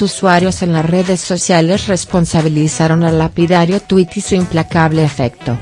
Usuarios en las redes sociales responsabilizaron al lapidario tuit y su implacable efecto.